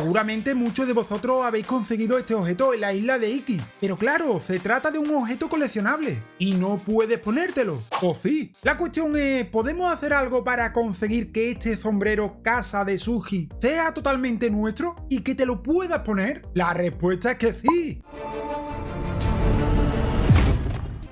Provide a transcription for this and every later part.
Seguramente muchos de vosotros habéis conseguido este objeto en la isla de Iki, pero claro, se trata de un objeto coleccionable y no puedes ponértelo. ¿O sí? La cuestión es, ¿podemos hacer algo para conseguir que este sombrero casa de Suji sea totalmente nuestro y que te lo puedas poner? La respuesta es que sí.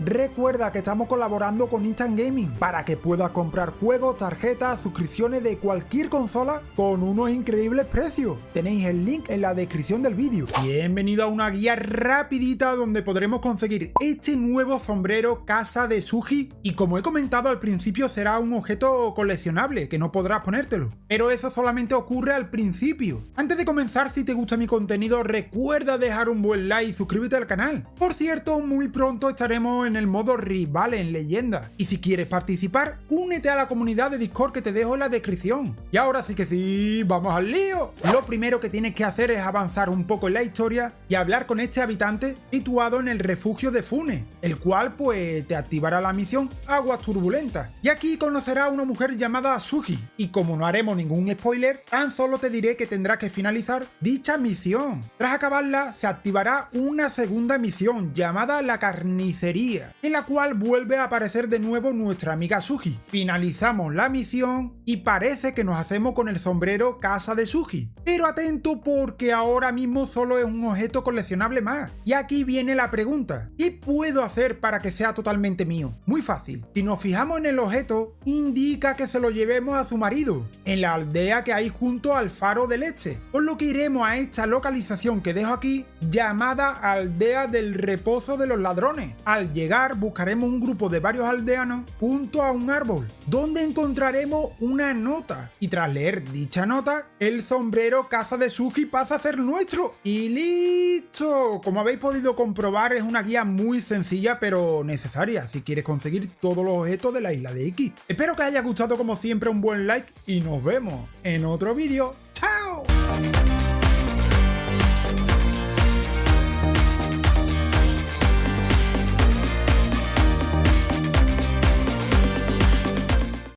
Recuerda que estamos colaborando con Instant Gaming para que puedas comprar juegos, tarjetas, suscripciones de cualquier consola con unos increíbles precios. Tenéis el link en la descripción del vídeo. Bienvenido a una guía rapidita donde podremos conseguir este nuevo sombrero casa de Suji y como he comentado al principio será un objeto coleccionable que no podrás ponértelo. Pero eso solamente ocurre al principio. Antes de comenzar, si te gusta mi contenido, recuerda dejar un buen like y suscríbete al canal. Por cierto, muy pronto estaremos en el modo rival en leyenda. Y si quieres participar, únete a la comunidad de Discord que te dejo en la descripción. Y ahora sí que sí, ¡vamos al lío! Lo primero que tienes que hacer es avanzar un poco en la historia y hablar con este habitante situado en el refugio de Fune, el cual pues te activará la misión Aguas Turbulentas. Y aquí conocerá a una mujer llamada Suji. Y como no haremos ningún spoiler, tan solo te diré que tendrá que finalizar dicha misión. Tras acabarla, se activará una segunda misión llamada La Carnicería en la cual vuelve a aparecer de nuevo nuestra amiga Suji. Finalizamos la misión y parece que nos hacemos con el sombrero casa de Suji. Pero atento porque ahora mismo solo es un objeto coleccionable más. Y aquí viene la pregunta, ¿qué puedo hacer para que sea totalmente mío? Muy fácil, si nos fijamos en el objeto, indica que se lo llevemos a su marido, en la aldea que hay junto al faro de leche, por lo que iremos a esta localización que dejo aquí, llamada Aldea del Reposo de los Ladrones. Al llegar buscaremos un grupo de varios aldeanos junto a un árbol, donde encontraremos una nota. Y tras leer dicha nota, el sombrero caza de Suki pasa a ser nuestro. ¡Y listo! Como habéis podido comprobar, es una guía muy sencilla pero necesaria si quieres conseguir todos los objetos de la isla de Iki. Espero que haya gustado como siempre un buen like y nos vemos en otro vídeo. ¡Chao!